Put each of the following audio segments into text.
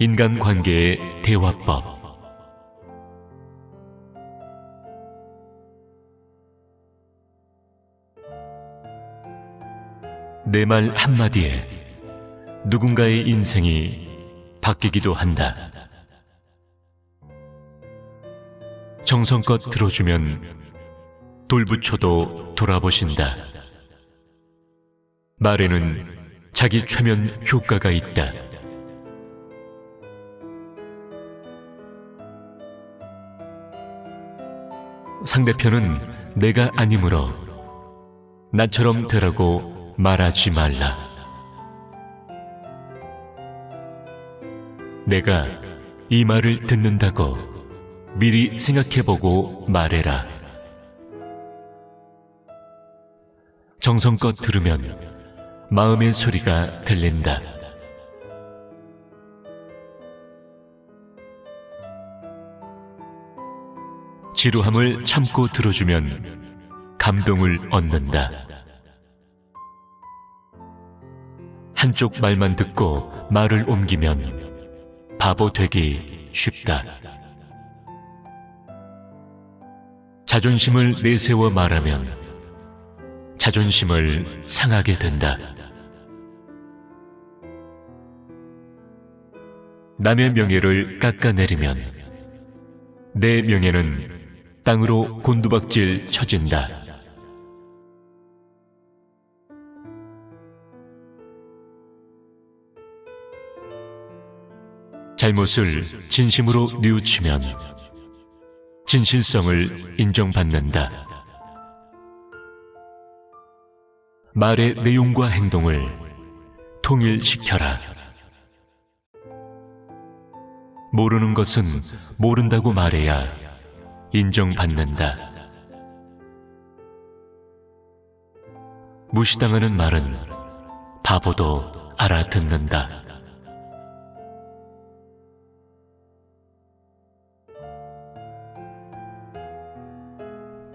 인간관계의 대화법 내 말 한마디에 누군가의 인생이 바뀌기도 한다. 정성껏 들어주면 돌부처도 돌아보신다. 말에는 자기 최면 효과가 있다. 상대편은 내가 아니므로 나처럼 되라고 말하지 말라. 내가 이 말을 듣는다고 미리 생각해보고 말해라. 정성껏 들으면 마음의 소리가 들린다. 지루함을 참고 들어주면 감동을 얻는다. 한쪽 말만 듣고 말을 옮기면 바보 되기 쉽다. 자존심을 내세워 말하면 자존심을 상하게 된다. 남의 명예를 깎아내리면 내 명예는 땅으로 곤두박질 쳐진다. 잘못을 진심으로 뉘우치면 진실성을 인정받는다. 말의 내용과 행동을 통일시켜라. 모르는 것은 모른다고 말해야 인정받는다. 무시당하는 말은 바보도 알아듣는다.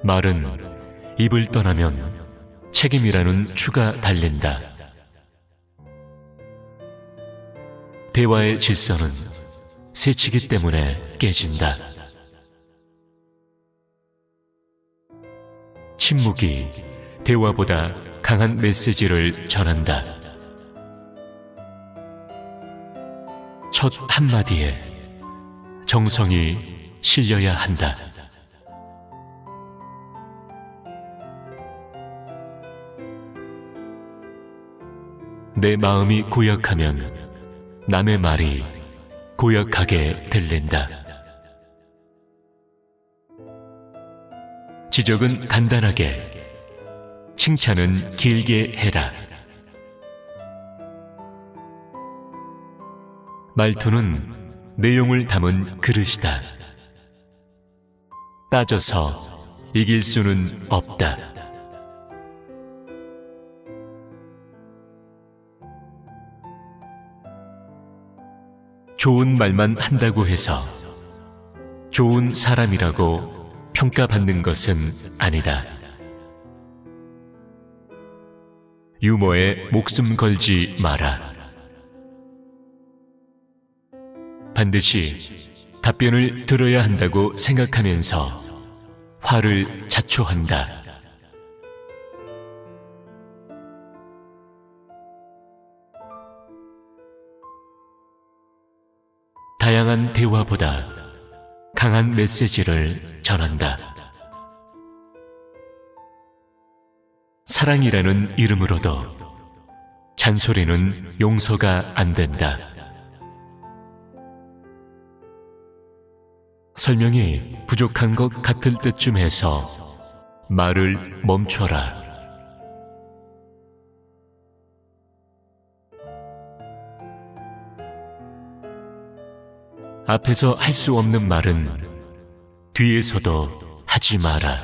말은 입을 떠나면 책임이라는 추가 달린다. 대화의 질서는 새치기 때문에 깨진다. 침묵이 대화보다 강한 메시지를 전한다. 첫 한마디에 정성이 실려야 한다. 내 마음이 고약하면 남의 말이 고약하게 들린다. 지적은 간단하게, 칭찬은 길게 해라. 말투는 내용을 담은 그릇이다. 따져서 이길 수는 없다. 좋은 말만 한다고 해서 좋은 사람이라고 평가받는 것은 아니다. 유머에 목숨 걸지 마라. 반드시 답변을 들어야 한다고 생각하면서 화를 자초한다. 다양한 대화보다 강한 메시지를 전한다. 사랑이라는 이름으로도 잔소리는 용서가 안 된다. 설명이 부족한 것 같을 때쯤 해서 말을 멈춰라. 앞에서 할 수 없는 말은 뒤에서도 하지 마라.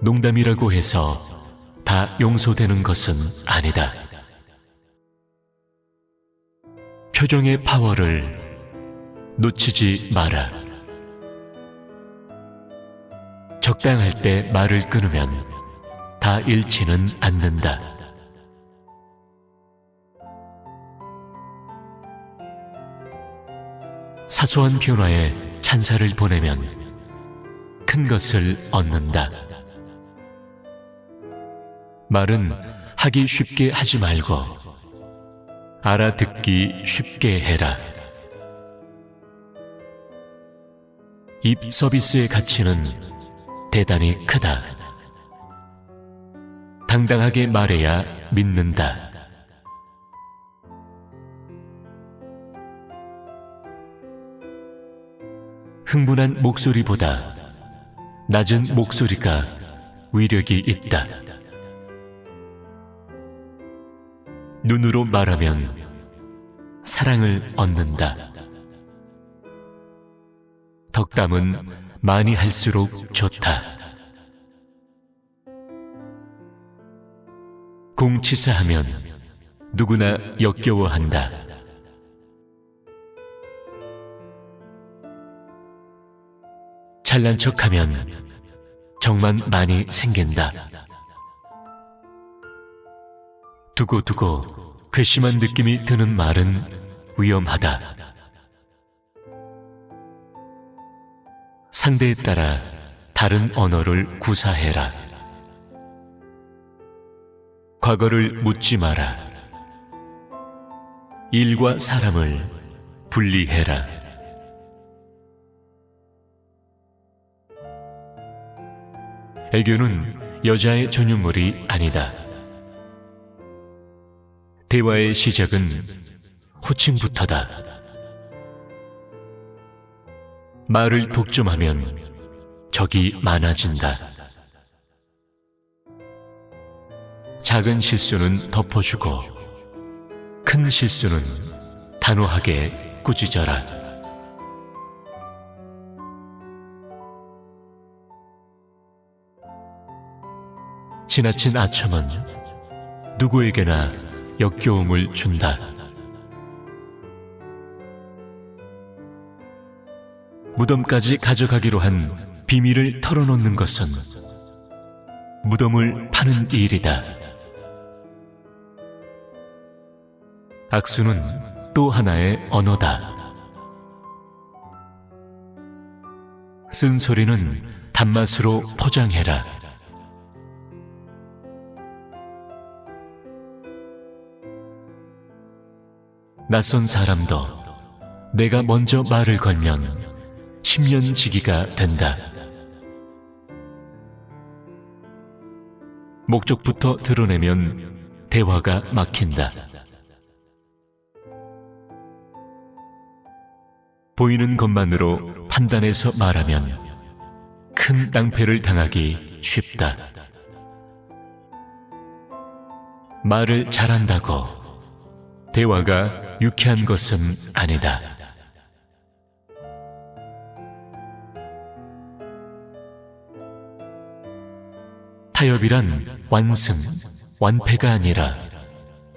농담이라고 해서 다 용서되는 것은 아니다. 표정의 파워를 놓치지 마라. 적당할 때 말을 끊으면 다 잃지는 않는다. 사소한 변화에 찬사를 보내면 큰 것을 얻는다. 말은 하기 쉽게 하지 말고 알아듣기 쉽게 해라. 입 서비스의 가치는 대단히 크다. 당당하게 말해야 믿는다. 흥분한 목소리보다 낮은 목소리가 위력이 있다. 눈으로 말하면 사랑을 얻는다. 덕담은 많이 할수록 좋다. 공치사하면 누구나 역겨워한다. 잘난 척하면 정만 많이 생긴다. 두고두고 괘씸한 느낌이 드는 말은 위험하다. 상대에 따라 다른 언어를 구사해라. 과거를 묻지 마라. 일과 사람을 분리해라. 애교는 여자의 전유물이 아니다. 대화의 시작은 호칭부터다. 말을 독점하면 적이 많아진다. 작은 실수는 덮어주고 큰 실수는 단호하게 꾸짖어라. 지나친 아첨은 누구에게나 역겨움을 준다. 무덤까지 가져가기로 한 비밀을 털어놓는 것은 무덤을 파는 일이다. 악수는 또 하나의 언어다. 쓴소리는 단맛으로 포장해라. 낯선 사람도 내가 먼저 말을 걸면 10년 지기가 된다. 목적부터 드러내면 대화가 막힌다. 보이는 것만으로 판단해서 말하면 큰 낭패를 당하기 쉽다. 말을 잘한다고 대화가 유쾌한 것은 아니다. 타협이란 완승, 완패가 아니라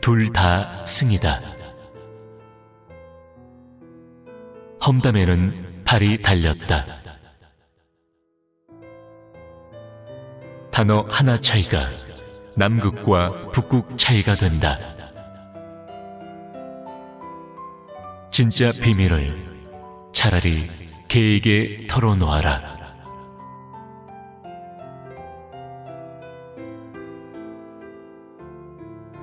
둘 다 승이다. 험담에는 발이 달렸다. 단어 하나 차이가 남극과 북극 차이가 된다. 진짜 비밀을 차라리 개에게 털어놓아라.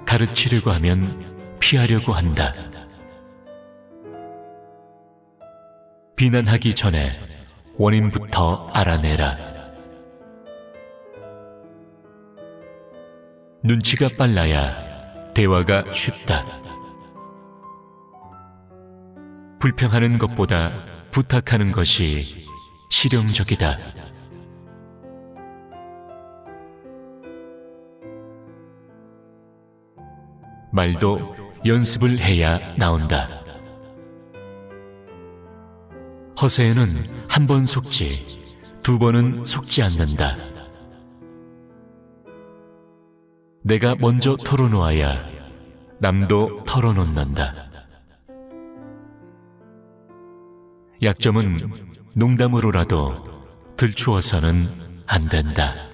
가르치려고 하면 피하려고 한다. 비난하기 전에 원인부터 알아내라. 눈치가 빨라야 대화가 쉽다. 불평하는 것보다 부탁하는 것이 실용적이다. 말도 연습을 해야 나온다. 허세에는 한 번 속지, 두 번은 속지 않는다. 내가 먼저 털어놓아야 남도 털어놓는다. 약점은 농담으로라도 들추어서는 안 된다.